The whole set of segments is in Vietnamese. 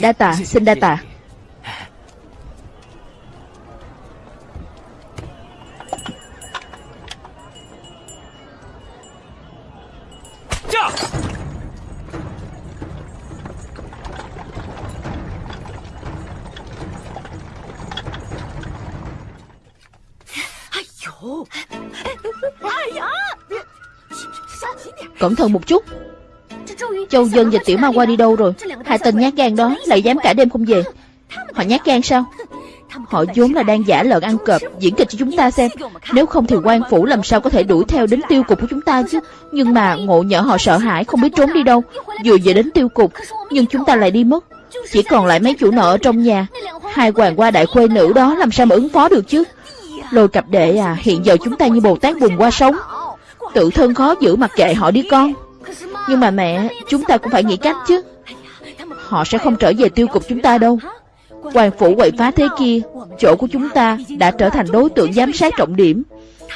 Đa tạ, xin đa tạ Cẩn thận một chút. Châu Dân và Tiểu Ma qua đi đâu rồi Hai tên nhát gan đó lại dám cả đêm không về. Họ nhát gan sao? Họ vốn là đang giả lợn ăn cọp, Diễn kịch cho chúng ta xem. Nếu không thì quan phủ làm sao có thể đuổi theo đến tiêu cục của chúng ta chứ? Nhưng mà ngộ nhỡ họ sợ hãi, Không biết trốn đi đâu. Vừa về đến tiêu cục, Nhưng chúng ta lại đi mất. Chỉ còn lại mấy chủ nợ ở trong nhà. Hai hoàng qua đại khuê nữ đó làm sao mà ứng phó được chứ? Lôi cặp đệ à Hiện giờ chúng ta như Bồ Tát bùn qua sống Tự thân khó giữ mặc kệ họ đi con. Nhưng mà mẹ, Chúng ta cũng phải nghĩ cách chứ. Họ sẽ không trở về tiêu cục chúng ta đâu. Hoàng phủ quậy phá thế kia, Chỗ của chúng ta đã trở thành đối tượng giám sát trọng điểm.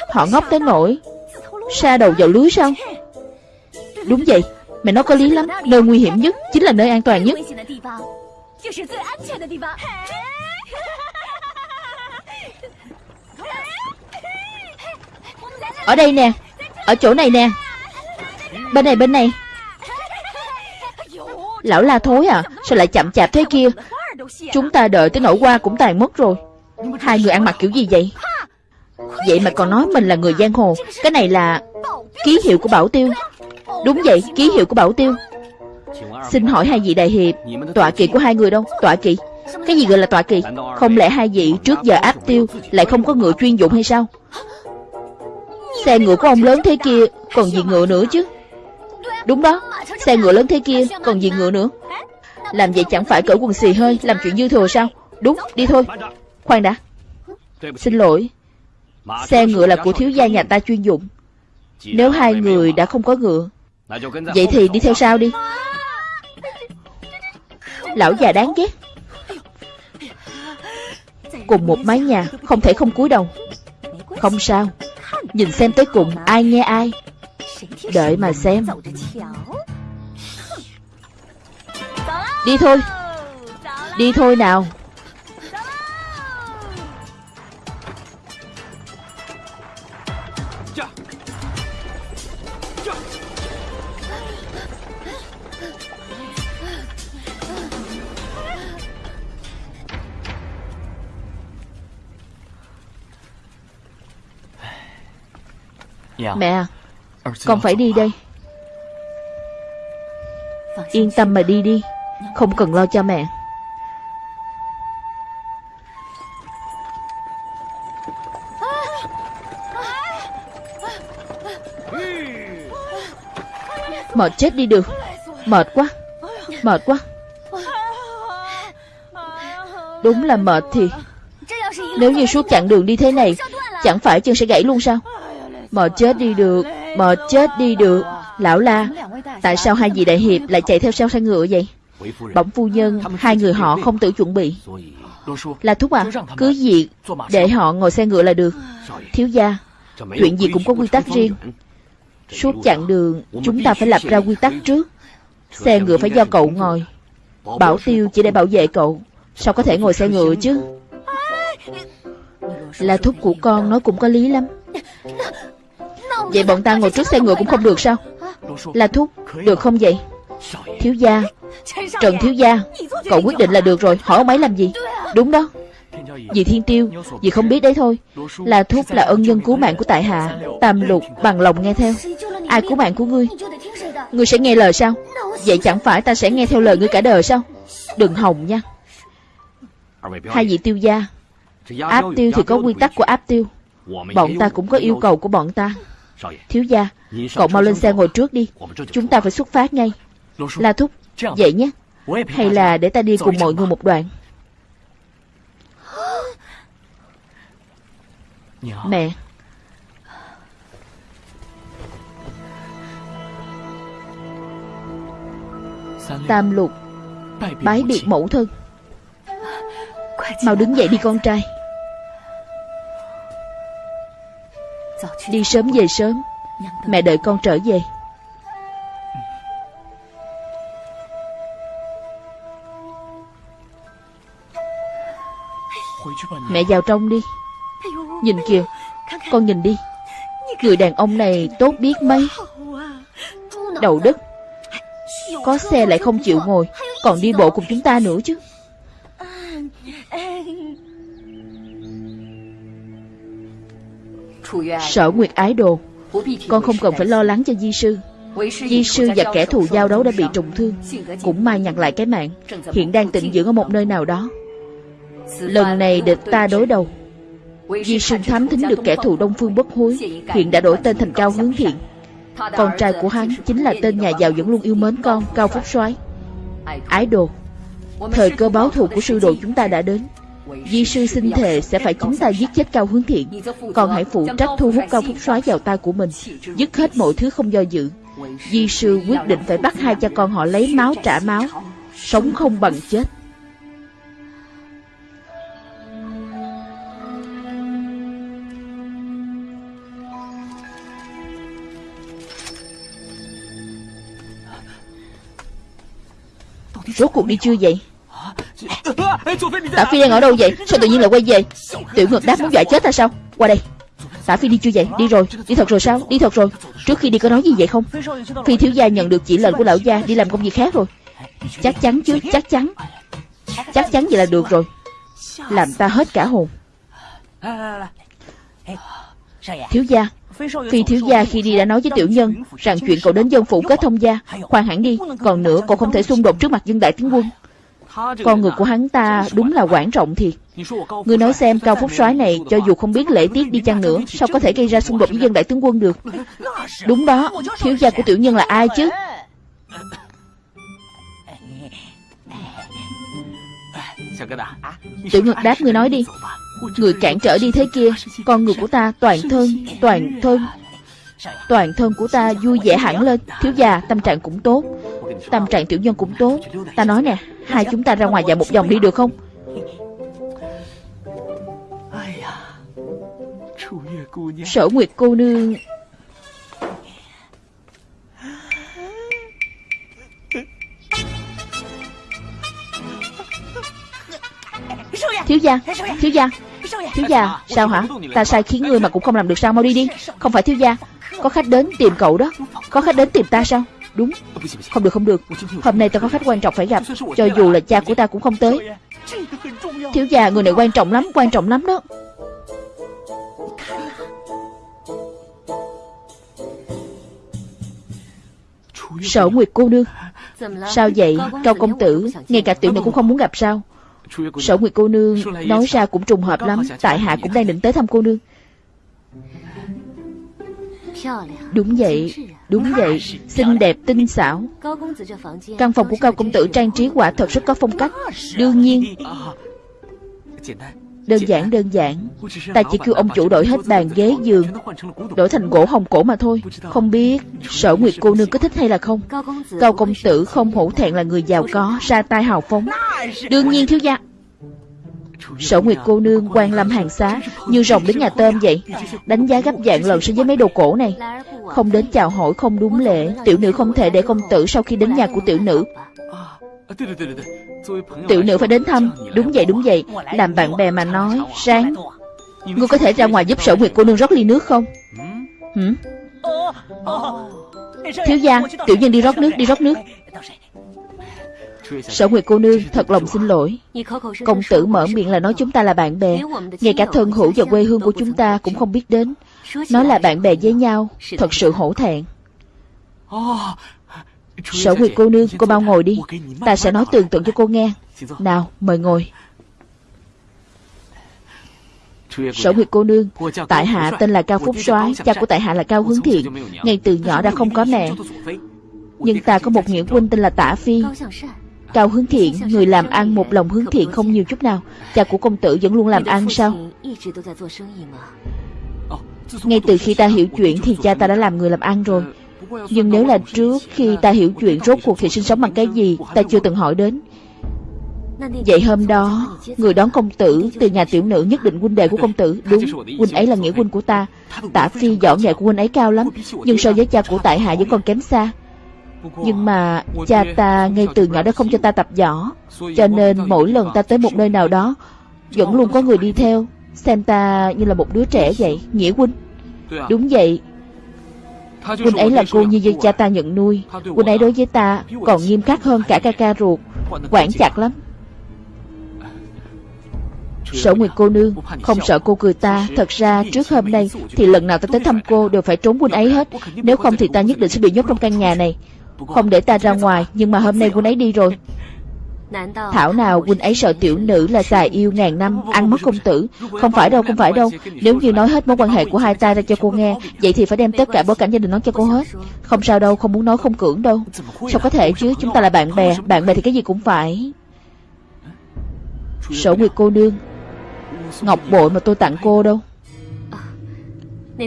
Họ ngốc tới nỗi Sa đầu vào lưới sao? Đúng vậy Mẹ nói có lý lắm. Nơi nguy hiểm nhất Chính là nơi an toàn nhất. Ở đây nè, Ở chỗ này nè. Bên này bên này. Lão la thối à Sao lại chậm chạp thế kia? Chúng ta đợi tới nỗi qua cũng tàn mất rồi. Hai người ăn mặc kiểu gì vậy? Vậy mà còn nói mình là người giang hồ. Cái này là Ký hiệu của Bảo Tiêu. Đúng vậy, ký hiệu của Bảo Tiêu. Xin hỏi hai vị đại hiệp, Tọa kỵ của hai người đâu? Tọa kỵ. Cái gì gọi là tọa kỵ? Không lẽ hai vị trước giờ áp tiêu Lại không có ngựa chuyên dụng hay sao? Xe ngựa của ông lớn thế kia Còn gì ngựa nữa chứ? Đúng đó, Xe ngựa lớn thế kia Còn gì ngựa nữa. Làm vậy chẳng phải cởi quần xì hơi, Làm chuyện dư thừa sao? Đúng, đi thôi. Khoan đã. Xin lỗi. Xe ngựa là của thiếu gia nhà ta chuyên dụng. Nếu hai người đã không có ngựa, Vậy thì đi theo sau đi. Lão già đáng ghét. Cùng một mái nhà, Không thể không cúi đầu. Không sao. Nhìn xem tới cùng, ai nghe ai. Đợi mà xem. Đi thôi. Đi thôi nào. Mẹ à con phải đi đây. Yên tâm mà đi đi. Không cần lo cho mẹ. Mệt chết đi được. Mệt quá. Mệt quá. Đúng là mệt thì Nếu như suốt chặng đường đi thế này, Chẳng phải chân sẽ gãy luôn sao? Mệt chết đi được. Mệt chết đi được. Lão la, Tại sao hai vị đại hiệp lại chạy theo sau xe ngựa vậy? Bỗng phu nhân, Hai người họ không tự chuẩn bị. Là thúc à Cứ việc Để họ ngồi xe ngựa là được. Thiếu gia, Chuyện gì cũng có quy tắc riêng. Suốt chặng đường, Chúng ta phải lập ra quy tắc trước. Xe ngựa phải do cậu ngồi. Bảo tiêu chỉ để bảo vệ cậu. Sao có thể ngồi xe ngựa chứ? Là thúc của con nói cũng có lý lắm. Vậy bọn ta ngồi trước xe ngựa cũng không được sao? Là thúc, Được không vậy? Thiếu gia, Trần thiếu gia, Cậu quyết định là được rồi, Hỏi ông ấy làm gì? Đúng đó. Vì Thiên Tiêu, Vì không biết đấy thôi. Là thúc là ân nhân cứu mạng của tại hạ, Tam lục, bằng lòng nghe theo. Ai cứu mạng của ngươi? Ngươi sẽ nghe lời sao? Vậy chẳng phải ta sẽ nghe theo lời ngươi cả đời sao? Đừng hòng nha. Hai vị tiêu gia, Áp tiêu thì có quy tắc của áp tiêu. Bọn ta cũng có yêu cầu của bọn ta. Thiếu gia Cậu mau lên xe ngồi trước đi. Chúng ta phải xuất phát ngay. La Thúc Vậy nhé. Hay là để ta đi cùng mọi người một đoạn Mẹ. Tam lục Bái biệt mẫu thân. Mau đứng dậy đi con trai Đi sớm về sớm. Mẹ đợi con trở về. Mẹ vào trong đi. Nhìn kìa, Con nhìn đi. Người đàn ông này tốt biết mấy. Đầu đất, Có xe lại không chịu ngồi, Còn đi bộ cùng chúng ta nữa chứ. Sở Nguyệt Ái Đồ. Con không cần phải lo lắng cho di sư. Di sư và kẻ thù giao đấu đã bị trùng thương Cũng may nhặt lại cái mạng. Hiện đang tịnh dưỡng ở một nơi nào đó. Lần này địch ta đối đầu. Di sư thám thính được kẻ thù Đông Phương bất hối. Hiện đã đổi tên thành Cao Hướng Thiện. Con trai của hắn chính là tên nhà giàu vẫn luôn yêu mến con Cao Phúc soái. Ái đồ. Thời cơ báo thù của sư đồ chúng ta đã đến Di sư xin thề sẽ phải chúng ta giết chết Cao Hướng Thiện. Còn hãy phụ trách thu hút Cao Phúc soái vào tay của mình, Dứt hết mọi thứ không do dự. Di sư quyết định phải bắt hai cha con họ lấy máu trả máu, Sống không bằng chết. Rốt cuộc đi chưa vậy? Tả Phi đang ở đâu vậy? Sao tự nhiên lại quay về? Tiểu ngược đáp muốn dọa chết ta sao? Qua đây. Tả Phi đi chưa vậy? Đi rồi. Đi thật rồi sao? Đi thật rồi. Trước khi đi có nói gì vậy không? Phi thiếu gia nhận được chỉ lệnh của lão gia Đi làm công việc khác rồi. Chắc chắn chứ? Chắc chắn. Chắc chắn vậy là được rồi. Làm ta hết cả hồn. Thiếu gia. Phi thiếu gia khi đi đã nói với tiểu nhân Rằng chuyện cậu đến dân phủ kết thông gia. Khoan hẳn đi. Còn nữa cậu không thể xung đột trước mặt dân đại tướng quân con người của hắn ta đúng là quảng trọng thiệt. Người nói xem Cao Phúc soái này Cho dù không biết lễ tiết đi chăng nữa, Sao có thể gây ra xung đột với dân đại tướng quân được? Đúng đó, Thiếu gia của tiểu nhân là ai chứ? Tiểu Ngực đáp người nói đi. Người cản trở đi thế kia, Con người của ta toàn thân Toàn thân Toàn thân của ta vui vẻ hẳn lên. Thiếu gia tâm trạng cũng tốt. Tâm trạng tiểu nhân cũng tốt. Ta nói nè Hai chúng ta ra ngoài dạo một vòng đi được không? Sở Nguyệt cô nương. Thiếu gia Thiếu gia. Thiếu gia Sao hả? Ta sai khiến ngươi mà cũng không làm được sao? Mau đi đi. Không phải thiếu gia có khách đến tìm cậu đó. Có khách đến tìm ta sao? Đúng. Không được không được. Hôm nay ta có khách quan trọng phải gặp. Cho dù là cha của ta cũng không tới. Thiếu gia người này quan trọng lắm, Quan trọng lắm đó. Sở Nguyệt cô nương, Sao vậy? Cao công tử, Ngay cả tiểu nữ cũng không muốn gặp sao? Sở Nguyệt cô nương nói ra cũng trùng hợp lắm. Tại hạ cũng đang định tới thăm cô nương. Đúng vậy Đúng vậy. Xinh đẹp, tinh xảo. Căn phòng của Cao Công Tử trang trí quả thật rất có phong cách. Đương nhiên, Đơn giản đơn giản. Ta chỉ kêu ông chủ đổi hết bàn ghế giường, Đổi thành gỗ hồng cổ mà thôi. Không biết sở nguyệt cô nương có thích hay là không. Cao công tử không hổ thẹn là người giàu có, Ra tay hào phóng. Đương nhiên thiếu gia Sở Nguyệt cô nương quan lâm hàng xá, Như rồng đến nhà tôm vậy, Đánh giá gấp dạng lần so với mấy đồ cổ này. Không đến chào hỏi không đúng lễ Tiểu nữ không thể để công tử sau khi đến nhà của tiểu nữ. Tiểu nữ phải đến thăm, Đúng vậy đúng vậy, Làm bạn bè mà nói Sáng Ngươi có thể ra ngoài giúp sở nguyệt cô nương rót ly nước không? Hử? Thiếu gia, Tiểu nhân đi rót nước, đi rót nước. Sở Nguyệt cô nương, thật lòng xin lỗi. Công tử mở miệng là nói chúng ta là bạn bè. Ngay cả thân hữu và quê hương của chúng ta cũng không biết đến. Nói là bạn bè với nhau, Thật sự hổ thẹn. Sở Nguyệt cô nương, cô mau ngồi đi. Ta sẽ nói tường tận cho cô nghe. Nào, mời ngồi. Sở Nguyệt cô nương, Tại hạ tên là Cao Phúc soái, Cha của tại hạ là Cao Hướng Thiện. Ngay từ nhỏ đã không có mẹ. Nhưng ta có một nghĩa huynh tên là Tả Phi. Cao hướng thiện, người làm ăn một lòng hướng thiện không nhiều chút nào. Cha của công tử vẫn luôn làm ăn sao? Ngay từ khi ta hiểu chuyện thì cha ta đã làm người làm ăn rồi. Nhưng nếu là trước khi ta hiểu chuyện rốt cuộc thì sinh sống bằng cái gì Ta chưa từng hỏi đến. Vậy hôm đó Người đón công tử từ nhà tiểu nữ nhất định huynh đệ của công tử. Đúng, huynh ấy là nghĩa huynh của ta. Tả phi võ nghệ của huynh ấy cao lắm Nhưng so với cha của tại hạ vẫn còn kém xa nhưng mà cha ta ngay từ nhỏ đã không cho ta tập võ, Cho nên mỗi lần ta tới một nơi nào đó, Vẫn luôn có người đi theo, Xem ta như là một đứa trẻ vậy, Nghĩa huynh. Đúng vậy. Huynh ấy là cô như vậy cha ta nhận nuôi. Huynh ấy đối với ta còn nghiêm khắc hơn cả ca ca ruột, Quản chặt lắm. Sở Nguyệt cô nương, Không sợ cô cười ta. Thật ra trước hôm nay Thì lần nào ta tới thăm cô Đều phải trốn huynh ấy hết. Nếu không thì ta nhất định sẽ bị nhốt trong căn nhà này. Không để ta ra ngoài, Nhưng mà hôm nay quân ấy đi rồi. Thảo nào huynh ấy sợ tiểu nữ là xà yêu ngàn năm, Ăn mất công tử. Không phải đâu, không phải đâu. Nếu như nói hết mối quan hệ của hai ta ra cho cô nghe, Vậy thì phải đem tất cả bối cảnh gia đình nói cho cô hết. Không sao đâu, không muốn nói, không cưỡng đâu. Sao có thể chứ? Chúng ta là bạn bè Bạn bè thì cái gì cũng phải. Sổ Nguyệt cô nương, Ngọc bội mà tôi tặng cô đâu.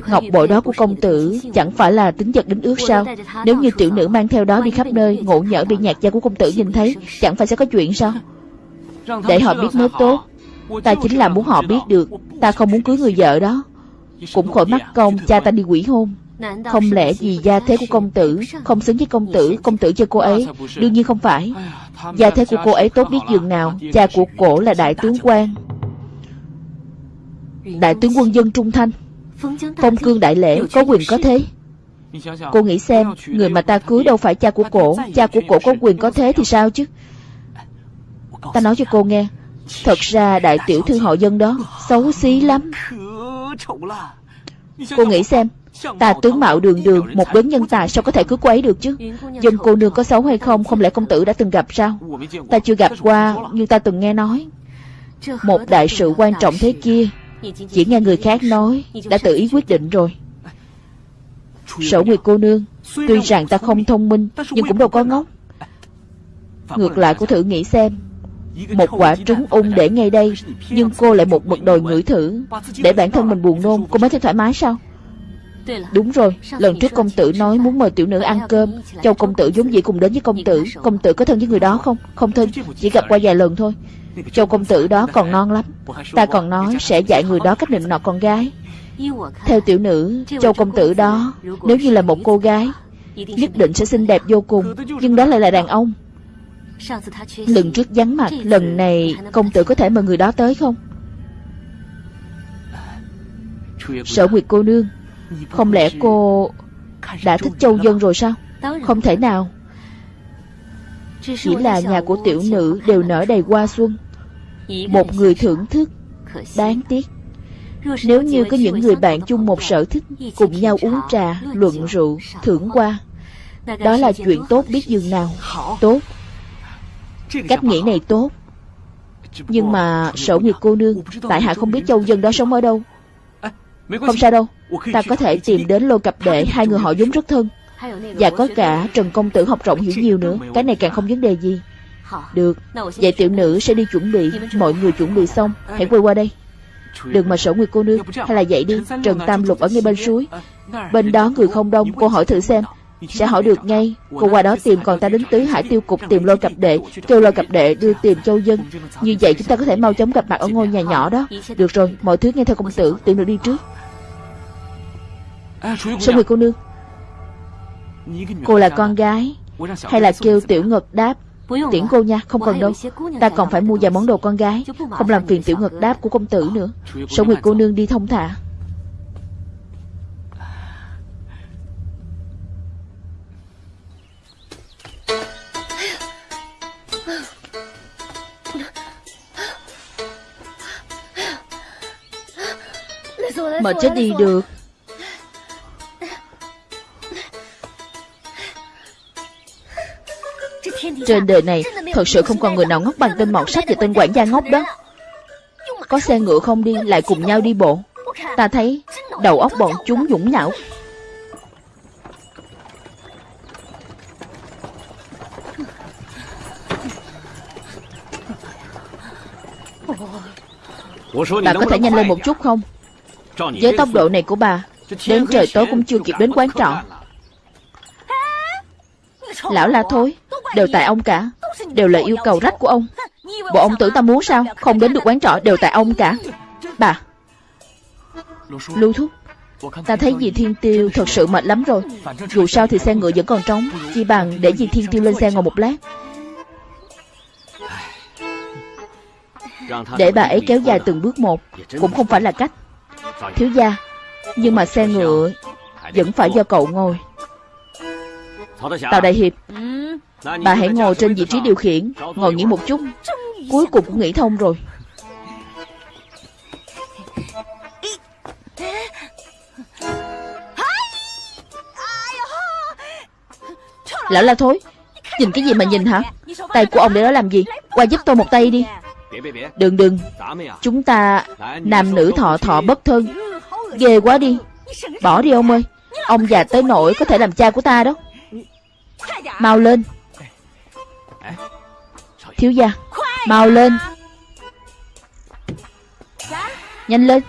Ngọc bội đó của công tử Chẳng phải là tính vật đến ước sao? Nếu như tiểu nữ mang theo đó đi khắp nơi Ngộ nhỡ bị nhạc gia của công tử nhìn thấy Chẳng phải sẽ có chuyện sao? Để họ biết mới tốt. Ta chính là muốn họ biết được Ta không muốn cưới người vợ đó. Cũng khỏi mắc công cha ta đi quỷ hôn. Không lẽ vì gia thế của công tử Không xứng với công tử Công tử cho cô ấy? Đương nhiên không phải. Gia thế của cô ấy tốt biết dường nào Cha của cổ là đại tướng quan. Đại tướng quân dân Trung Thanh Phong cương đại lễ có quyền có thế. Cô nghĩ xem, Người mà ta cưới đâu phải cha của cổ. Cha của cổ có quyền có thế thì sao chứ? Ta nói cho cô nghe. Thật ra đại tiểu thư họ dân đó Xấu xí lắm. Cô nghĩ xem, Ta tướng mạo đường đường, Một đấng nhân tài sao có thể cưới cô ấy được chứ? Dân cô nương có xấu hay không Không lẽ công tử đã từng gặp sao? Ta chưa gặp qua Nhưng ta từng nghe nói. Một đại sự quan trọng thế kia chỉ nghe người khác nói, Đã tự ý quyết định rồi. Sở Nguyệt cô nương, Tuy rằng ta không thông minh, Nhưng cũng đâu có ngốc. Ngược lại cô thử nghĩ xem, Một quả trứng ung để ngay đây, Nhưng cô lại một mực đòi ngửi thử, Để bản thân mình buồn nôn, Cô mới thấy thoải mái sao? Đúng rồi, lần trước công tử nói muốn mời tiểu nữ ăn cơm Châu công tử giống dĩ cùng đến với công tử Công tử có thân với người đó không? Không thân, chỉ gặp qua vài lần thôi Châu công tử đó còn non lắm Ta còn nói sẽ dạy người đó cách định nọ con gái Theo tiểu nữ Châu công tử đó Nếu như là một cô gái Nhất định sẽ xinh đẹp vô cùng Nhưng đó lại là đàn ông Lần trước vắng mặt Lần này công tử có thể mời người đó tới không Sở Nguyệt cô nương không lẽ cô Đã thích châu dân rồi sao? Không thể nào. Chỉ là nhà của tiểu nữ Đều nở đầy hoa xuân. Một người thưởng thức Đáng tiếc. Nếu như có những người bạn chung một sở thích Cùng nhau uống trà, luận rượu, thưởng qua Đó là chuyện tốt biết dường nào. Tốt. Cách nghĩ này tốt. Nhưng mà sở nguyệt cô nương Tại hạ không biết châu dân đó sống ở đâu. Không sao đâu. Ta có thể tìm đến lô cặp đệ Hai người họ giống rất thân. Và có cả Trần Công Tử học rộng hiểu nhiều nữa. Cái này càng không vấn đề gì. Được. Vậy tiểu nữ sẽ đi chuẩn bị. Mọi người chuẩn bị xong Hãy quay qua đây. Đừng mà sở nguyệt cô nương. Hay là vậy đi. Trần Tam Lục ở ngay bên suối. Bên đó người không đông Cô hỏi thử xem sẽ hỏi được ngay. Cô qua đó tìm Còn ta đến tứ hải tiêu cục tìm lôi cặp đệ Kêu lôi cặp đệ đưa tìm châu dân. Như vậy chúng ta có thể mau chóng gặp mặt ở ngôi nhà nhỏ đó. Được rồi Mọi thứ nghe theo công tử Tiểu nữ đi trước. Sở nguyệt cô nương? Cô là con gái. Hay là kêu tiểu ngực đáp? Tiễn cô nha, không cần đâu. Ta còn phải mua vài món đồ con gái. Không làm phiền tiểu ngực đáp của công tử nữa. Sở Nguyệt cô nương đi thông thả? Mà chết đi được. Trên đời này Thật sự không còn người nào ngốc bằng tên mọt sách và tên quản gia ngốc đó. Có xe ngựa không đi Lại cùng nhau đi bộ. Ta thấy đầu óc bọn chúng dũng nhão. Bà có thể nhanh lên một chút không với tốc độ này của bà, Đến trời tối cũng chưa kịp đến quán trọ. Lão la thối, Đều tại ông cả, Đều là yêu cầu rách của ông. Bộ ông tưởng ta muốn sao? Không đến được quán trọ, đều tại ông cả. Bà, Lưu thúc, Ta thấy dì Thiên Tiêu thật sự mệt lắm rồi. Dù sao thì xe ngựa vẫn còn trống, Chỉ bằng để dì Thiên Tiêu lên xe ngồi một lát. Để bà ấy kéo dài từng bước một, Cũng không phải là cách. Thiếu gia, Nhưng mà xe ngựa Vẫn phải do cậu ngồi. Tào Đại Hiệp, Bà hãy ngồi trên vị trí điều khiển, Ngồi nghỉ một chút. Cuối cùng cũng nghĩ thông rồi. Lão la thối, Nhìn cái gì mà nhìn hả? Tay của ông để đó làm gì? Qua giúp tôi một tay đi. Đừng đừng. Chúng ta Nam nữ thọ thọ bất thân. Ghê quá đi. Bỏ đi ông ơi. Ông già tới nỗi có thể làm cha của ta đó. Mau lên. Thiếu gia Mau lên. Nhanh lên.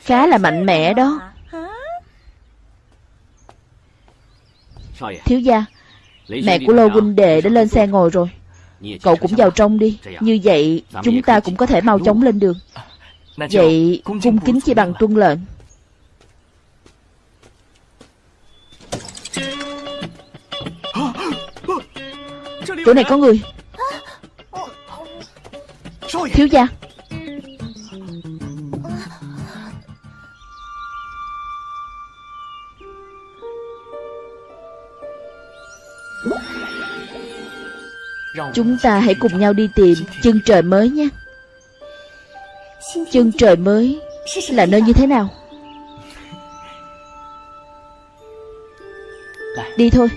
Khá là mạnh mẽ đó. Thiếu gia Mẹ của Lô huynh đệ đã lên xe ngồi rồi. Cậu cũng vào trong đi. Như vậy chúng ta cũng có thể mau chóng lên đường. Vậy cung kính chỉ bằng tuân lệnh. Chỗ này có người. Thiếu gia Chúng ta hãy cùng nhau đi tìm chân trời mới nhé Chân trời mới là nơi như thế nào? Đi thôi.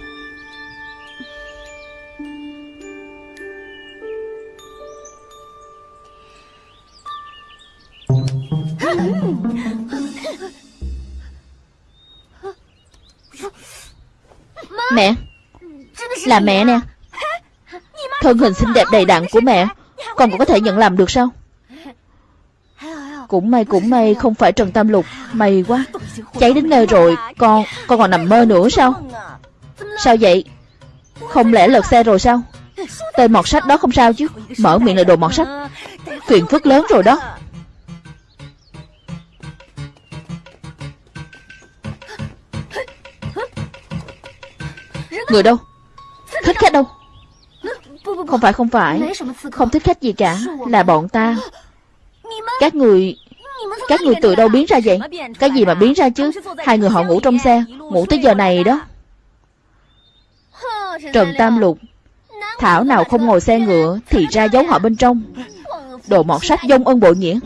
Mẹ, Là mẹ nè. Thân hình xinh đẹp đầy đặn của mẹ. Con cũng có thể nhận làm được sao? Cũng may cũng may, Không phải Trần Tam Lục. May quá. Cháy đến nơi rồi, Con con còn nằm mơ nữa sao? Sao vậy? Không lẽ lật xe rồi sao? Tên mọt sách đó không sao chứ? Mở miệng là đồ mọt sách. Phiền phức lớn rồi đó. Người đâu? Thích khách đâu? Không phải không phải. Không thích khách gì cả. Là bọn ta. Các người Các người từ đâu biến ra vậy? Cái gì mà biến ra chứ? Hai người họ ngủ trong xe. Ngủ tới giờ này đó. Trần Tam Lục. Thảo nào không ngồi xe ngựa Thì ra giấu họ bên trong. Đồ mọt sách dông ân bộ nghĩa.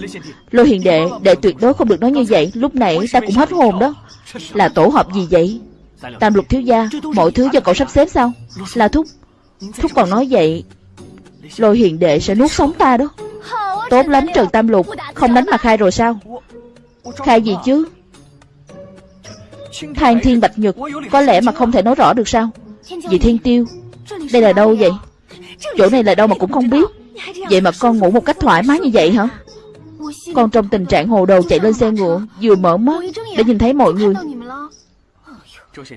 Lôi hiền đệ Đệ tuyệt đối không được nói như vậy. Lúc nãy ta cũng hết hồn đó. Là tổ hợp gì vậy? Tam lục thiếu gia Mọi thứ do cậu sắp xếp sao? Là thúc. Thúc còn nói vậy, Lôi hiền đệ sẽ nuốt sống ta đó. Tốt lắm, Trần Tam Lục, Không đánh mà khai rồi sao? Khai gì chứ? Thang thiên bạch nhật Có lẽ mà không thể nói rõ được sao? Vì thiên tiêu, Đây là đâu vậy? Chỗ này là đâu mà cũng không biết. Vậy mà con ngủ một cách thoải mái như vậy hả? Con trong tình trạng hồ đồ chạy lên xe ngựa, Vừa mở mắt Đã nhìn thấy mọi người.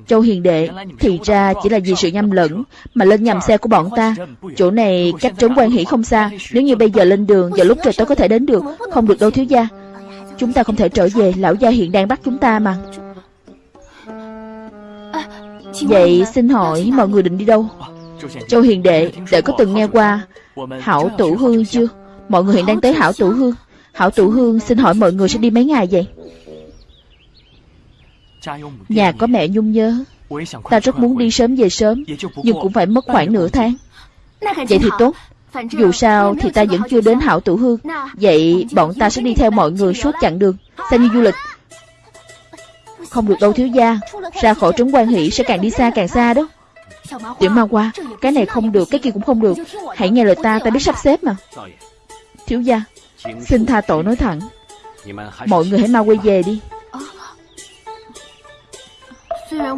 Châu Hiền Đệ, Thì ra chỉ là vì sự nhầm lẫn Mà lên nhầm xe của bọn ta. Chỗ này cách trốn quan hỷ không xa. Nếu như bây giờ lên đường, Vào lúc trời tối có thể đến được, Không được đâu thiếu gia. Chúng ta không thể trở về, Lão gia hiện đang bắt chúng ta mà. Vậy xin hỏi mọi người định đi đâu? Châu Hiền Đệ Đệ có từng nghe qua Hảo Tủ Hương chưa? Mọi người hiện đang tới Hảo Tủ Hương. Hảo Tủ Hương xin hỏi mọi người sẽ đi mấy ngày vậy? Nhà có mẹ nhung nhớ. Ta rất muốn đi sớm về sớm Nhưng cũng phải mất khoảng nửa tháng. Vậy thì tốt. Dù sao thì ta vẫn chưa đến hảo tủ hương Vậy bọn ta sẽ đi theo mọi người suốt chặng đường. Xem như du lịch. Không được đâu thiếu gia. Ra khỏi trấn quan hỷ sẽ càng đi xa càng xa đó. Tiểu ma qua Cái này không được cái kia cũng không được. Hãy nghe lời ta ta biết sắp xếp mà. Thiếu gia Xin tha tội nói thẳng. Mọi người hãy mau quay về đi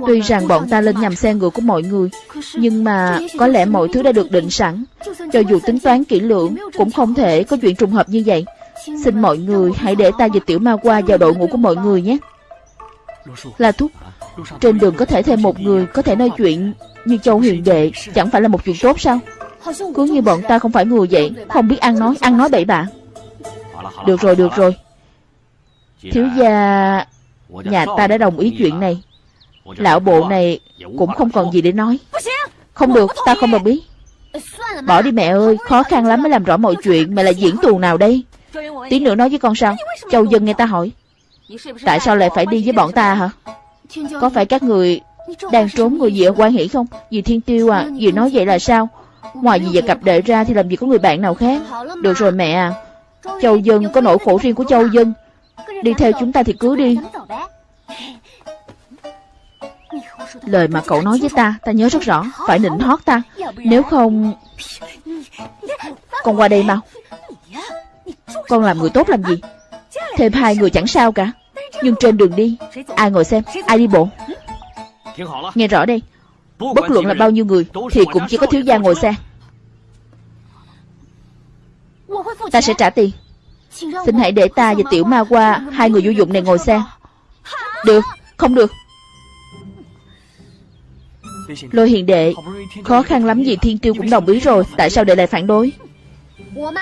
Tuy rằng bọn ta lên nhầm xe ngựa của mọi người Nhưng mà có lẽ mọi thứ đã được định sẵn. Cho dù tính toán kỹ lưỡng Cũng không thể có chuyện trùng hợp như vậy. Xin mọi người hãy để ta và tiểu ma qua vào đội ngũ của mọi người nhé. Là Thúc Trên đường có thể thêm một người Có thể nói chuyện như Châu Huyền Đệ Chẳng phải là một chuyện tốt sao? Cứ như bọn ta không phải người vậy Không biết ăn nói, ăn nói bậy bạ. Được rồi, được rồi. Thiếu gia Nhà ta đã đồng ý chuyện này. Lão bộ này cũng không còn gì để nói. Không được ta không đồng ý Bỏ đi mẹ ơi Khó khăn lắm mới làm rõ mọi chuyện Mẹ là diễn tuồng nào đây? Tí nữa nói với con sao? Châu dân nghe ta hỏi. Tại sao lại phải đi với bọn ta hả? Có phải các người Đang trốn người gì ở quan hỷ không? Dì Thiên Tiêu à Dì nói vậy là sao? Ngoài dì và cặp đệ ra Thì làm gì có người bạn nào khác? Được rồi mẹ à. Châu dân có nỗi khổ riêng của Châu dân. Đi theo chúng ta thì cứ đi Lời mà cậu nói với ta Ta nhớ rất rõ, Phải nịnh hót ta. Nếu không, Con qua đây mau. Con làm người tốt làm gì? Thêm hai người chẳng sao cả. Nhưng trên đường đi, Ai ngồi xem, Ai đi bộ? Nghe rõ đây, Bất luận là bao nhiêu người Thì cũng chỉ có thiếu gia ngồi xe. Ta sẽ trả tiền. Xin hãy để ta và tiểu ma qua Hai người vô dụng này ngồi xe. Được, Không được. Lôi hiền đệ, Khó khăn lắm gì thiên tiêu cũng đồng ý rồi, Tại sao đệ lại phản đối?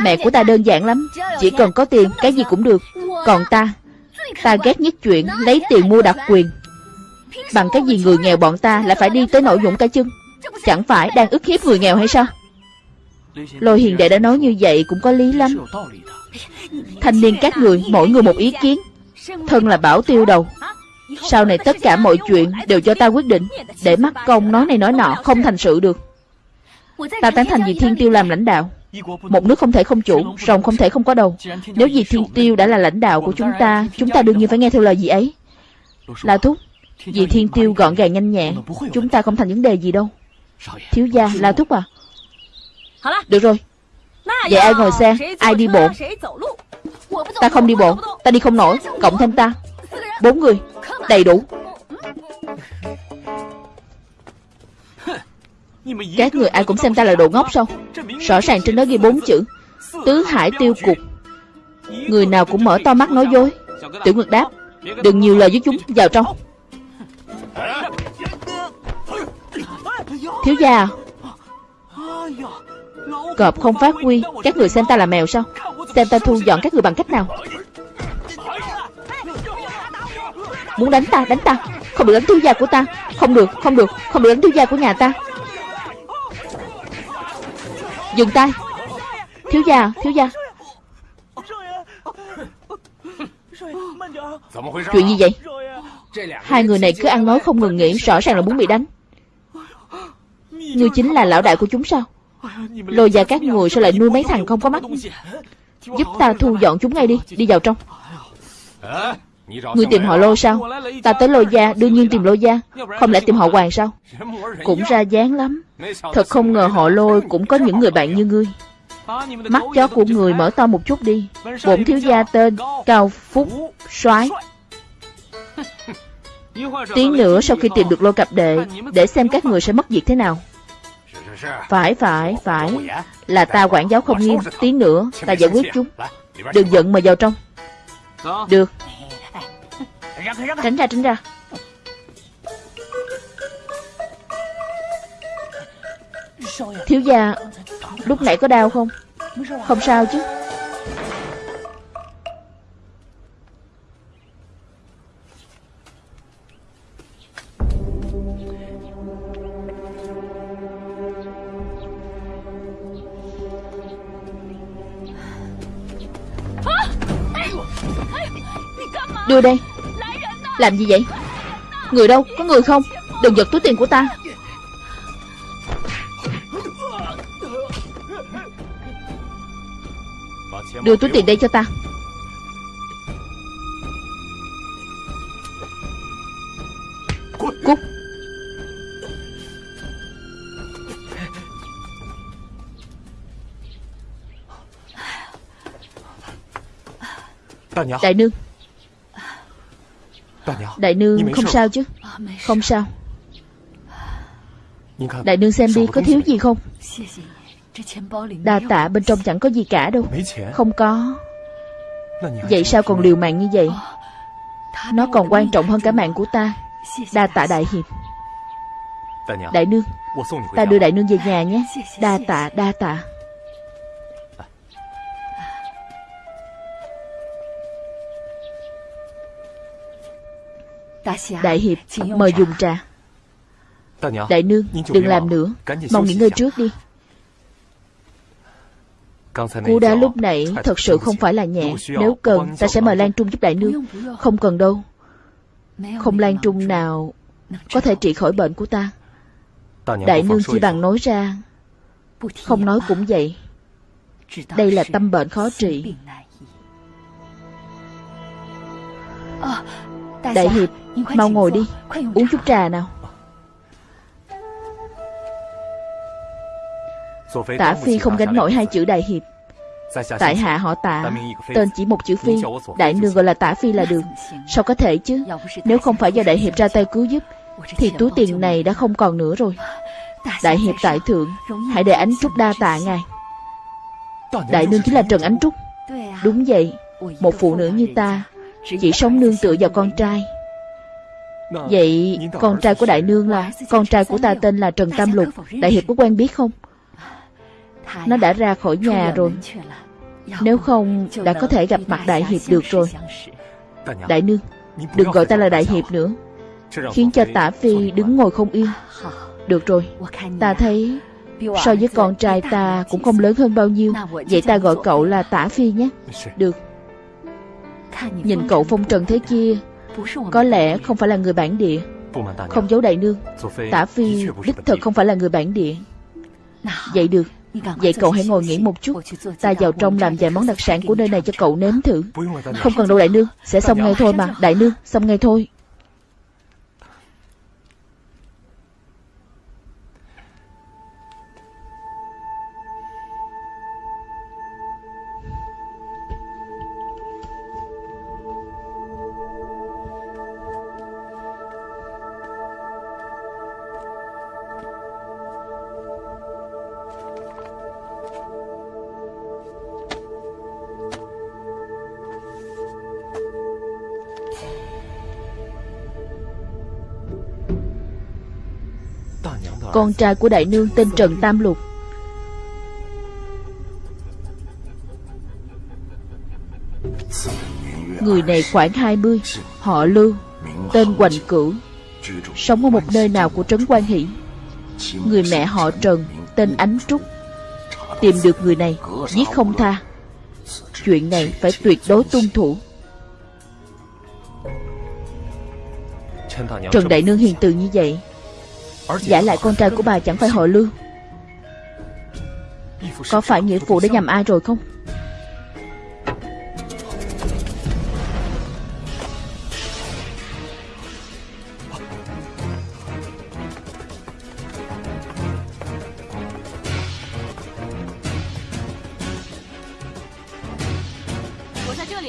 Mẹ của ta đơn giản lắm, Chỉ cần có tiền, cái gì cũng được. Còn ta Ta ghét nhất chuyện lấy tiền mua đặc quyền. Bằng cái gì người nghèo bọn ta lại phải đi tới nội dũng cả chân? Chẳng phải đang ức hiếp người nghèo hay sao? Lôi hiền đệ đã nói như vậy cũng có lý lắm. Thanh niên các người, mỗi người một ý kiến. Thân là bảo tiêu đầu sau này tất cả mọi chuyện đều cho ta quyết định, Để mắt công nói này nói nọ không thành sự được. Ta tán thành vì thiên tiêu làm lãnh đạo. Một nước không thể không chủ Rồng không thể không có đầu. Nếu vì thiên tiêu đã là lãnh đạo của chúng ta Chúng ta đương nhiên phải nghe theo lời gì ấy. Là thúc, Vì thiên tiêu gọn gàng nhanh nhẹn, Chúng ta không thành vấn đề gì đâu. Thiếu gia là thúc à. Được rồi. Vậy ai ngồi xe, Ai đi bộ? Ta không đi bộ, Ta đi không nổi, Cộng thêm ta. Bốn người. Đầy đủ. Các người ai cũng xem ta là đồ ngốc sao? Rõ ràng trên đó ghi bốn chữ, Tứ hải tiêu cục. Người nào cũng mở to mắt nói dối. Tiểu Nguyệt đáp, Đừng nhiều lời với chúng, Vào trong. Thiếu gia à, Cọp không phát huy, Các người xem ta là mèo sao? Xem ta thu dọn các người bằng cách nào? Muốn đánh ta đánh ta. Không được đánh thiếu gia của ta. Không được không được. Không được đánh thiếu gia của nhà ta. Dừng tay. Thiếu gia thiếu gia. Chuyện gì vậy? Hai người này cứ ăn nói không ngừng nghỉ, Rõ ràng là muốn bị đánh. Ngươi chính là lão đại của chúng sao? Lôi ra các người sao lại nuôi mấy thằng không có mắt? Giúp ta thu dọn chúng ngay đi Đi vào trong. Ngươi tìm họ lô sao? Ta tới lô gia, đương nhiên tìm lô gia. Không lẽ tìm họ hoàng sao? Cũng ra dáng lắm. Thật không ngờ họ lôi cũng có những người bạn như ngươi. Mắt chó của người mở to một chút đi. Bổn thiếu gia tên Cao Phúc soái. Tí nữa sau khi tìm được lô cặp đệ, Để xem các người sẽ mất việc thế nào. Phải phải phải. Là ta quản giáo không nghiêm. Tí nữa, ta giải quyết chúng. Đừng giận mà vào trong. Được. Tránh ra tránh ra Thiếu gia Lúc nãy có đau không Không sao chứ Đưa đây làm gì vậy? Người đâu? Có người không? Đừng giật túi tiền của ta. Đưa túi tiền đây cho ta. Cút. Đại nương Đại nương không sao chứ Không sao Đại nương xem đi có thiếu gì không Đa tạ bên trong chẳng có gì cả đâu Không có Vậy sao còn liều mạng như vậy Nó còn quan trọng hơn cả mạng của ta Đa tạ đại hiệp Đại nương Ta đưa đại nương về nhà nhé Đa tạ đa tạ Đại hiệp mời dùng trà. Đại nương Đừng làm nữa. Mau nghỉ ngơi trước đi. Cú đá lúc nãy thật sự không phải là nhẹ. Nếu cần ta sẽ mời Lan Trung giúp đại nương. Không cần đâu. Không Lan Trung nào Có thể trị khỏi bệnh của ta. Đại nương chỉ bằng nói ra. Không nói cũng vậy. Đây là tâm bệnh khó trị Đại hiệp Mau ngồi đi Uống chút trà nào. Tả Phi không gánh nổi hai chữ đại hiệp. Tại hạ họ tạ Tên chỉ một chữ Phi. Đại nương gọi là tả Phi là được. Sao có thể chứ? Nếu không phải do đại hiệp ra tay cứu giúp Thì túi tiền này đã không còn nữa rồi. Đại hiệp tại thượng Hãy để ánh trúc đa tạ ngài. Đại nương chính là Trần Ánh Trúc. Đúng vậy Một phụ nữ như ta chỉ sống nương tựa vào con trai. Vậy con trai của đại nương là, Con trai của ta tên là Trần Tam Lục, Đại hiệp có quen biết không? Nó đã ra khỏi nhà rồi. Nếu không, đã có thể gặp mặt đại hiệp được rồi. Đại nương, Đừng gọi ta là đại hiệp nữa. Khiến cho tả phi đứng ngồi không yên. Được rồi, Ta thấy So với con trai ta cũng không lớn hơn bao nhiêu. Vậy ta gọi cậu là tả phi nhé. Được. Nhìn cậu phong trần thế kia, Có lẽ không phải là người bản địa. Không giấu đại nương, Tả phi đích thật không phải là người bản địa. Vậy được, Vậy cậu hãy ngồi nghỉ một chút. Ta vào trong làm vài món đặc sản của nơi này cho cậu nếm thử. Không cần đâu đại nương, Sẽ xong ngay thôi mà. Đại nương, xong ngay thôi. Con trai của đại nương tên Trần Tam Lục. Người này khoảng 20 Họ Lưu Tên Hoành Cửu, Sống ở một nơi nào của Trấn Quan Hỷ. Người mẹ họ Trần, Tên Ánh Trúc. Tìm được người này, Giết không tha. Chuyện này phải tuyệt đối tuân thủ. Trần Đại Nương hiền từ như vậy Giả lại con trai của bà chẳng phải họ Lưu. Có phải nghĩa phụ đã nhầm ai rồi không?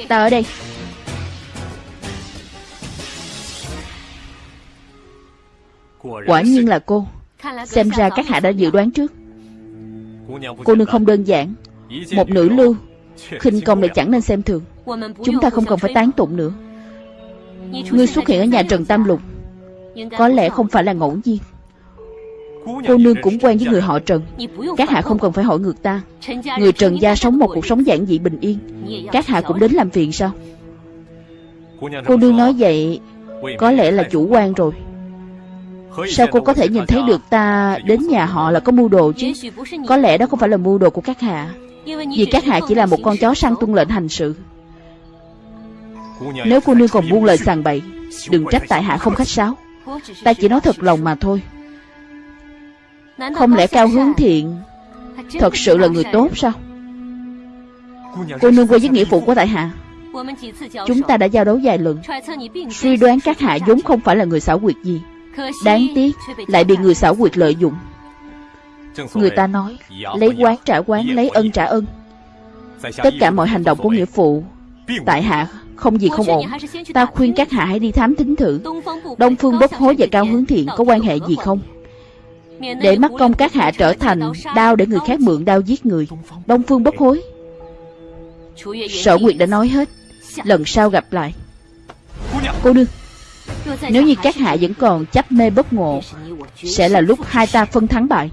Ta ở đây. Quả nhiên là cô. Xem ra các hạ đã dự đoán trước. Cô nương không đơn giản. Một nữ lưu khinh công này chẳng nên xem thường. Chúng ta không cần phải tán tụng nữa. Ngươi xuất hiện ở nhà Trần Tam Lục, Có lẽ không phải là ngẫu nhiên. Cô nương cũng quen với người họ Trần. Các hạ không cần phải hỏi ngược ta. Người Trần gia sống một cuộc sống giản dị bình yên. Các hạ cũng đến làm phiền sao? Cô nương nói vậy, Có lẽ là chủ quan rồi. Sao cô có thể nhìn thấy được ta đến nhà họ là có mưu đồ chứ? Có lẽ đó không phải là mưu đồ của các hạ. Vì các hạ chỉ là một con chó săn tuân lệnh hành sự. Nếu cô nương còn buông lời sàng bậy Đừng trách tại hạ không khách sáo. Ta chỉ nói thật lòng mà thôi. Không lẽ cao hướng thiện Thật sự là người tốt sao? Cô nương quay với nghĩa phụ của tại hạ. Chúng ta đã giao đấu vài lần. Suy đoán các hạ vốn không phải là người xảo quyệt gì Đáng tiếc, Lại bị người xảo quyệt lợi dụng. Người ta nói, Lấy quán trả quán, Lấy ân trả ân. Tất cả mọi hành động của nghĩa phụ, Tại hạ, không gì không ổn. Ta khuyên các hạ hãy đi thám thính thử. Đông Phương Bất Hối và Cao Hướng Thiện Có quan hệ gì không? Để mắc công các hạ trở thành Đao để người khác mượn đao giết người. Đông Phương Bất Hối. Sở Nguyệt đã nói hết. Lần sau gặp lại. Cô nương nếu như các hạ vẫn còn chấp mê bất ngộ, Sẽ là lúc hai ta phân thắng bại.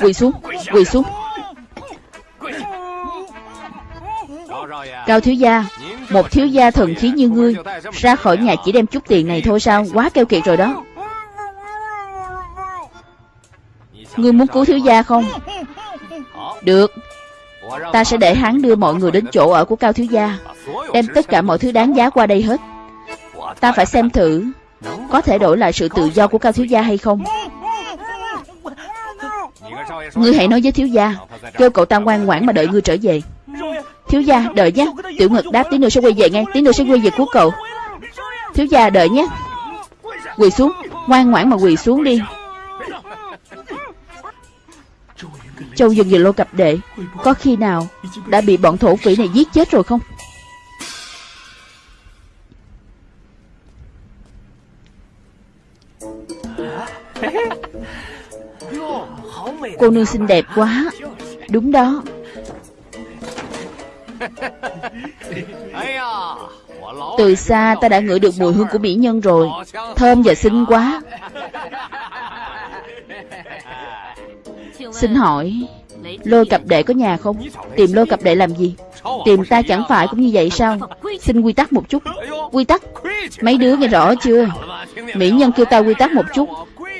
Quỳ xuống Quỳ xuống. Cao thiếu gia, Một thiếu gia thần khí như ngươi, Ra khỏi nhà chỉ đem chút tiền này thôi sao? Quá keo kiệt rồi đó. Ngươi muốn cứu thiếu gia không? Được. Ta sẽ để hắn đưa mọi người đến chỗ ở của Cao thiếu gia, Đem tất cả mọi thứ đáng giá qua đây hết. Ta phải xem thử, Có thể đổi lại sự tự do của Cao thiếu gia hay không? Ngươi hãy nói với thiếu gia, Kêu cậu ta ngoan ngoãn mà đợi ngươi trở về. Thiếu gia, đợi nhé. Tiểu ngực đáp, tí nữa sẽ quay về ngay, Tí nữa sẽ quay về cứu cậu. Thiếu gia, đợi nhé. Quỳ xuống, Ngoan ngoãn mà quỳ xuống đi. Châu dừng về Lô cặp Đệ. Có khi nào đã bị bọn thổ phỉ này giết chết rồi không? Cô nương xinh đẹp quá. Đúng đó. Từ xa ta đã ngửi được mùi hương của mỹ nhân rồi. Thơm và xinh quá. Xin hỏi, Lôi cặp đệ có nhà không? Tìm lôi cặp đệ làm gì? Tìm ta chẳng phải cũng như vậy sao? Xin quy tắc một chút. Quy tắc? Mấy đứa nghe rõ chưa? Mỹ nhân kêu ta quy tắc một chút.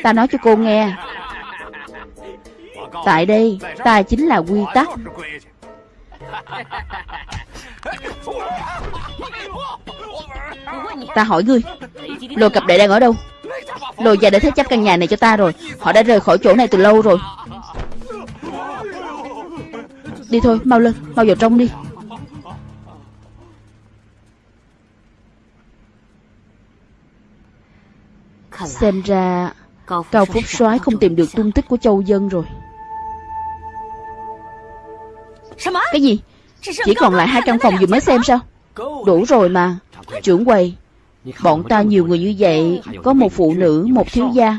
Ta nói cho cô nghe. Tại đây, Ta chính là quy tắc. Ta hỏi ngươi, Lôi cặp đệ đang ở đâu? Lôi già đã thế chấp căn nhà này cho ta rồi. Họ đã rời khỏi chỗ này từ lâu rồi. Đi thôi mau lên Mau vào trong đi. Xem ra Cao Phúc soái không tìm được tung tích của Châu Dân rồi. Cái gì? Chỉ còn lại hai căn phòng vừa mới xem sao? Đủ rồi mà Trưởng quầy. Bọn ta nhiều người như vậy Có một phụ nữ, một thiếu gia.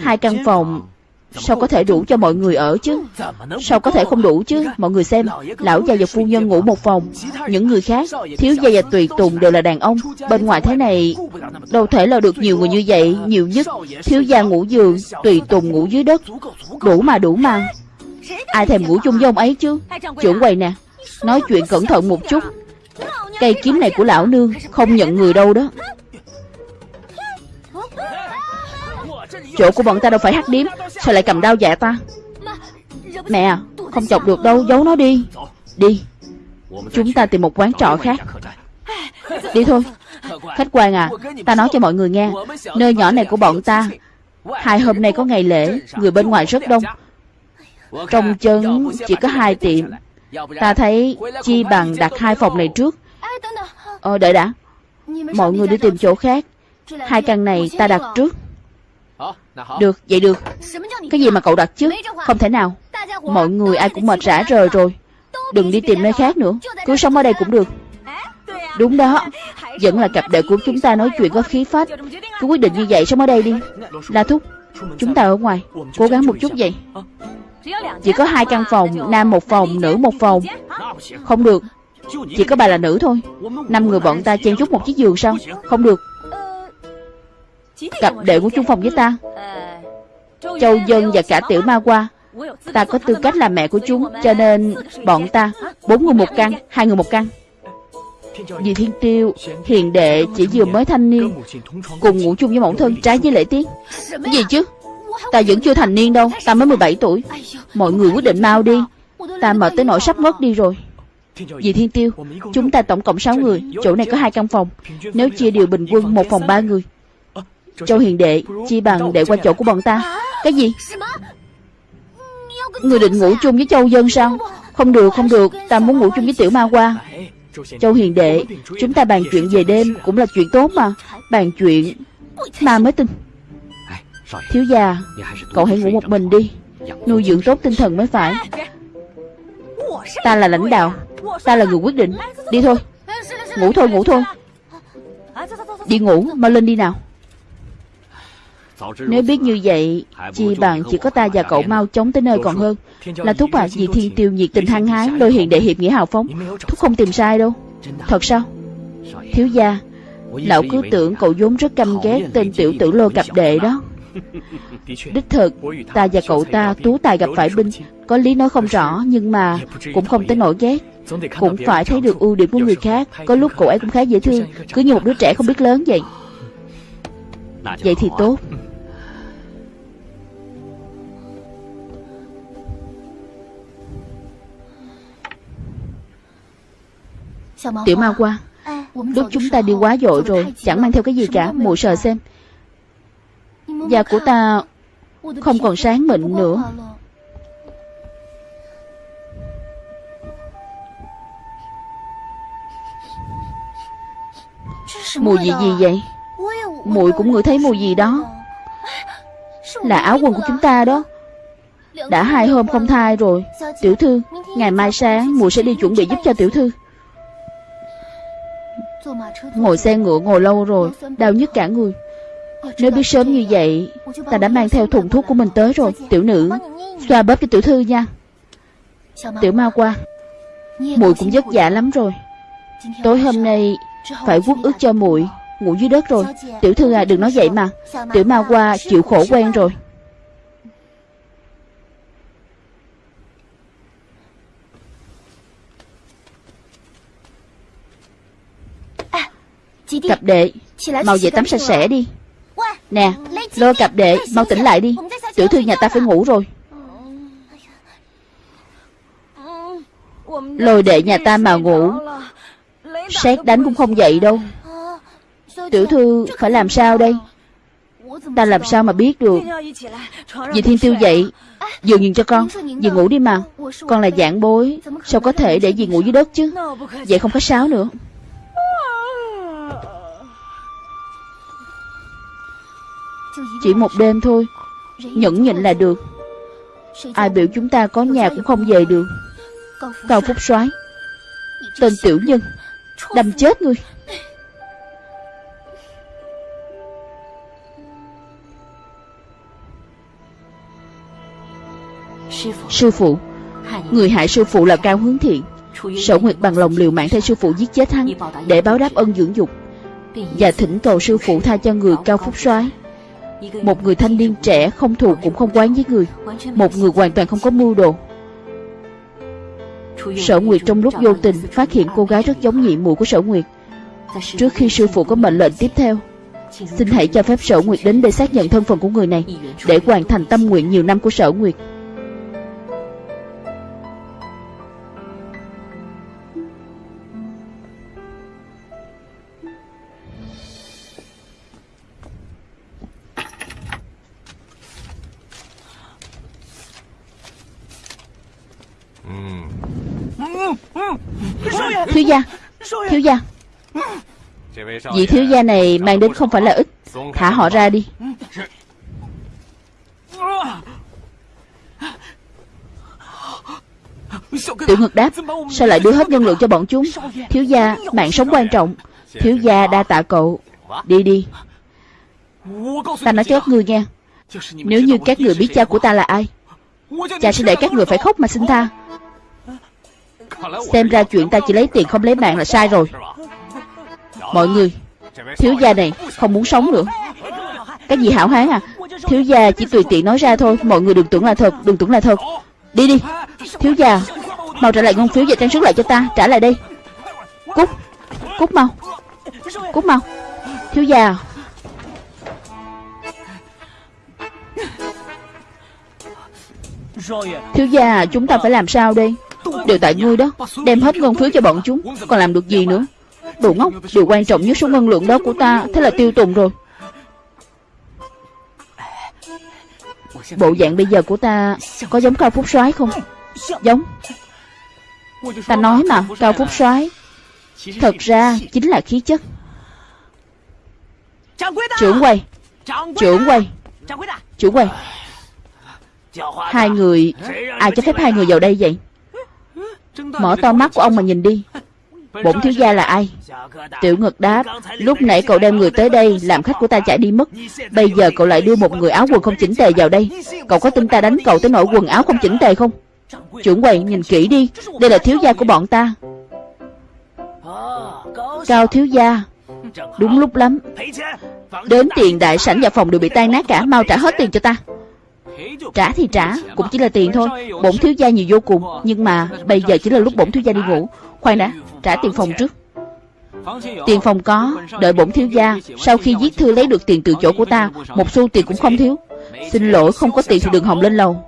Hai căn phòng Sao có thể đủ cho mọi người ở chứ? Sao có thể không đủ chứ? Mọi người xem Lão già và phu nhân ngủ một phòng. Những người khác Thiếu gia và tùy tùng đều là đàn ông. Bên ngoài thế này Đâu thể là được nhiều người như vậy. Nhiều nhất Thiếu gia ngủ giường Tùy tùng ngủ dưới đất. Đủ mà đủ mà. Ai thèm ngủ chung với ông ấy chứ? Trưởng quầy nè Nói chuyện cẩn thận một chút. Cây kiếm này của lão nương Không nhận người đâu đó Chỗ của bọn ta đâu phải hát điếm. Sao lại cầm đao dạ ta? Mẹ à Không chọc được đâu, Giấu nó đi. Đi. Chúng ta tìm một quán trọ khác. Đi thôi. Khách quan à Ta nói cho mọi người nghe. Nơi nhỏ này của bọn ta, Hai hôm nay có ngày lễ, Người bên ngoài rất đông. Trong chân chỉ có hai tiệm. Ta thấy chi bằng đặt hai phòng này trước. Ờ đợi đã. Mọi người đi tìm chỗ khác. Hai căn này ta đặt trước được, vậy được. Cái gì mà cậu đặt chứ? Không thể nào. Mọi người ai cũng mệt rã rời rồi. Đừng đi tìm nơi khác nữa. Cứ sống ở đây cũng được. Đúng đó. Vẫn là cặp đệ của chúng ta nói chuyện có khí phách. Cứ quyết định như vậy sống ở đây đi. La Thúc Chúng ta ở ngoài. Cố gắng một chút vậy. Chỉ có hai căn phòng Nam một phòng, nữ một phòng. Không được. Chỉ có bà là nữ thôi. Năm người bọn ta chen chúc một chiếc giường sao? Không được Cặp đệ của chung phòng với ta. Châu Dân và cả Tiểu Ma Qua. Ta có tư cách là mẹ của chúng Cho nên bọn ta Bốn người một căn, hai người một căn vì Thiên Tiêu Hiền đệ chỉ vừa mới thanh niên Cùng ngủ chung với mẫu thân trái với lễ tiết. Gì chứ? Ta vẫn chưa thành niên đâu Ta mới 17 tuổi. Mọi người quyết định mau đi. Ta mệt tới nỗi sắp ngất đi rồi. Vì Thiên Tiêu Chúng ta tổng cộng 6 người Chỗ này có hai căn phòng. Nếu chia đều bình quân một phòng ba người. Châu Hiền Đệ, Chi bằng đệ qua chỗ của bọn ta. Cái gì? Người định ngủ chung với Châu Dân sao? Không được không được, Ta muốn ngủ chung với Tiểu Ma Qua. Châu Hiền Đệ, Chúng ta bàn chuyện về đêm Cũng là chuyện tốt mà. Bàn chuyện Ma mới tin. Thiếu gia, Cậu hãy ngủ một mình đi. Nuôi dưỡng tốt tinh thần mới phải. Ta là lãnh đạo, Ta là người quyết định. Đi thôi. Ngủ thôi ngủ thôi. Đi ngủ mau lên đi nào nếu biết như vậy Chi bằng chỉ có ta và cậu mau chóng tới nơi còn hơn. Là thúc à Vì thiên tiêu nhiệt tình hăng hái Lôi hiện đệ hiệp nghĩa hào phóng. Thúc không tìm sai đâu. Thật sao? Thiếu gia Lão cứ tưởng cậu vốn rất căm ghét Tên tiểu tử lô cặp đệ đó. Đích thực Ta và cậu ta tú tài gặp phải binh Có lý nói không rõ Nhưng mà Cũng không tới nổi ghét. Cũng phải thấy được ưu điểm của người khác. Có lúc cậu ấy cũng khá dễ thương. Cứ như một đứa trẻ không biết lớn vậy Vậy thì tốt Tiểu ma qua Lúc chúng ta đi quá dội rồi Chẳng mang theo cái gì cả Mụ sờ xem. Da của ta Không còn sáng mịn nữa. Mùi gì gì vậy? Mùi cũng ngửi thấy mùi gì đó. Là áo quần của chúng ta đó. Đã hai hôm không thai rồi. Tiểu thư Ngày mai sáng mùi sẽ đi chuẩn bị giúp cho tiểu thư Ngồi xe ngựa ngồi lâu rồi, Đau nhức cả người. Nếu biết sớm như vậy, Ta đã mang theo thùng thuốc của mình tới rồi, Tiểu nữ. Xoa bóp cho tiểu thư nha. Tiểu ma qua Mùi cũng vất vả lắm rồi. Tối hôm nay Phải vuốt ướt cho muội, Ngủ dưới đất rồi. Tiểu thư à đừng nói vậy mà. Tiểu ma qua chịu khổ quen rồi. Cặp đệ Mau về tắm sạch sẽ đi. Nè Lôi cặp đệ Mau tỉnh lại đi. Tiểu thư nhà ta phải ngủ rồi. Lôi đệ nhà ta mà ngủ Xét đánh cũng không dậy đâu. Tiểu thư phải làm sao đây? Ta làm sao mà biết được? Dì Thiên Tiêu dậy Dừng nhìn cho con Dì ngủ đi mà. Con là dạng bối Sao có thể để dì ngủ dưới đất chứ? Vậy không có sáo nữa Chỉ một đêm thôi. Nhẫn nhịn là được. Ai biểu chúng ta có nhà cũng không về được. Cao Phúc soái, Tên tiểu nhân, Đâm chết ngươi Sư phụ, Người hại sư phụ là Cao Hướng Thiện. Sở Nguyệt bằng lòng liều mạng thay sư phụ giết chết hắn Để báo đáp ân dưỡng dục. Và thỉnh cầu sư phụ tha cho người Cao Phúc soái. Một người thanh niên trẻ không thù cũng không quán với người. Một người hoàn toàn không có mưu đồ. Sở Nguyệt trong lúc vô tình phát hiện cô gái rất giống nhị muội của Sở Nguyệt. Trước khi sư phụ có mệnh lệnh tiếp theo, Xin hãy cho phép Sở Nguyệt đến để xác nhận thân phận của người này, Để hoàn thành tâm nguyện nhiều năm của Sở Nguyệt. Vị thiếu gia này mang đến không phải là ít Thả họ ra đi. Tiểu ngực đáp, Sao lại đưa hết nhân lượng cho bọn chúng? Thiếu gia, mạng sống quan trọng. Thiếu gia đa tạ cậu. Đi đi. Ta nói cho các người nghe, Nếu như các người biết cha của ta là ai, Cha sẽ để các người phải khóc mà xin tha. Xem ra chuyện ta chỉ lấy tiền không lấy mạng là sai rồi. Mọi người, Thiếu gia này không muốn sống nữa. Cái gì hảo hán à? Thiếu gia chỉ tùy tiện nói ra thôi. Mọi người đừng tưởng là thật, Đừng tưởng là thật. Đi đi. Thiếu gia, Mau trả lại ngân phiếu và trang sức lại cho ta. Trả lại đây. Cút. Cút mau. Cút mau. Thiếu gia à. Thiếu gia à, chúng ta phải làm sao đây? Đều tại ngươi đó. Đem hết ngân phiếu cho bọn chúng. Còn làm được gì nữa? Đồ ngốc, Điều quan trọng nhất số ngân lượng đó của ta, Thế là tiêu tùng rồi. Bộ dạng bây giờ của ta Có giống Cao Phúc soái không? Giống. Ta nói mà, Cao Phúc soái, Thật ra chính là khí chất. Trưởng quầy Trưởng quầy Trưởng quầy. Hai người, Ai cho phép hai người vào đây vậy? Mở to mắt của ông mà nhìn đi. Bổn thiếu gia là ai? Tiểu ngực đáp Lúc nãy cậu đem người tới đây Làm khách của ta chạy đi mất. Bây giờ cậu lại đưa một người áo quần không chỉnh tề vào đây. Cậu có tin ta đánh cậu tới nỗi quần áo không chỉnh tề không? Trưởng quầy nhìn kỹ đi. Đây là thiếu gia của bọn ta. Cao thiếu gia. Đúng lúc lắm. Đến tiền đại sảnh và phòng đều bị tan nát cả Mau trả hết tiền cho ta. Trả thì trả Cũng chỉ là tiền thôi. Bổn thiếu gia nhiều vô cùng Nhưng mà bây giờ chỉ là lúc bổn thiếu gia đi ngủ Khoan đã, Trả tiền phòng trước. Tiền phòng có, Đợi bổn thiếu gia, Sau khi viết thư lấy được tiền từ chỗ của ta, Một xu tiền cũng không thiếu. Xin lỗi, không có tiền thì đừng hòng lên lầu.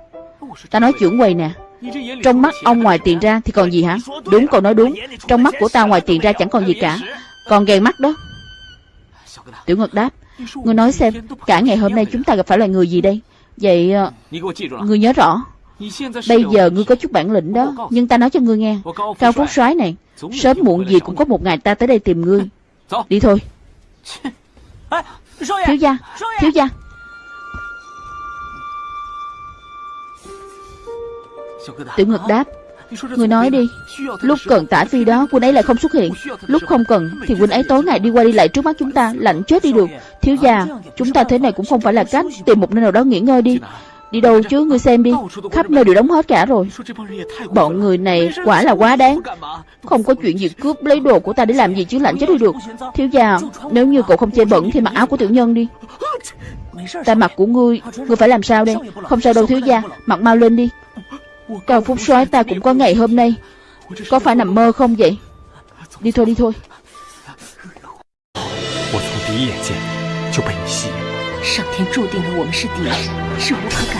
Ta nói trưởng quầy nè, Trong mắt ông ngoài tiền ra thì còn gì hả? Đúng cậu nói đúng, Trong mắt của ta ngoài tiền ra chẳng còn gì cả. Còn ghen mắt đó. Tiểu Ngật đáp, Ngươi nói xem, Cả ngày hôm nay chúng ta gặp phải loài người gì đây? Vậy ờ, Ngươi nhớ rõ. Bây giờ ngươi có chút bản lĩnh đó Nhưng ta nói cho ngươi nghe. Cao Phúc soái này Sớm muộn gì cũng có một ngày ta tới đây tìm ngươi. Đi thôi. Thiếu gia Thiếu gia. Tiểu Ngực đáp Người nói đi Lúc cần tả phi đó quân ấy lại không xuất hiện. Lúc không cần thì quân ấy tối ngày đi qua đi lại trước mắt chúng ta Lạnh chết đi được Thiếu gia Chúng ta thế này cũng không phải là cách Tìm một nơi nào đó nghỉ ngơi đi Đi đâu chứ ngươi xem đi Khắp nơi đều đóng hết cả rồi Bọn người này quả là quá đáng Không có chuyện gì cướp lấy đồ của ta để làm gì chứ lạnh chết đi được Thiếu gia Nếu như cậu không chê bẩn thì mặc áo của tiểu nhân đi Ta mặc của ngươi Ngươi phải làm sao đây Không sao đâu thiếu gia Mặc mau lên đi Cao Phúc soái ta cũng có ngày hôm nay Có phải nằm mơ không vậy Đi thôi đi thôi 我从第一眼见就被你吸引。上天注定了我们是敌人，是无可改变的事。